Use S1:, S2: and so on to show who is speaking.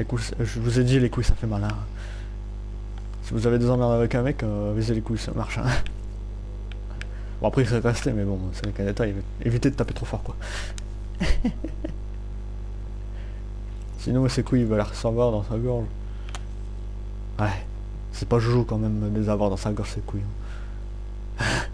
S1: Les couilles, je vous ai dit, les couilles, ça fait mal. Hein. Si vous avez des emmerdes avec un mec, euh, visez les couilles, ça marche. Hein. Bon, après, il serait resté, mais bon, c'est qu'un détail. Évitez de taper trop fort, quoi. Sinon, ses couilles, il va la recevoir dans sa gorge. Ouais. C'est pas joujou, quand même, de les avoir dans sa gorge, ses couilles. Hein.